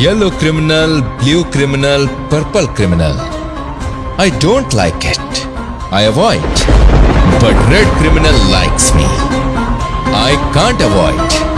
Yellow criminal, blue criminal, purple criminal. I don't like it. I avoid. But red criminal likes me. I can't avoid.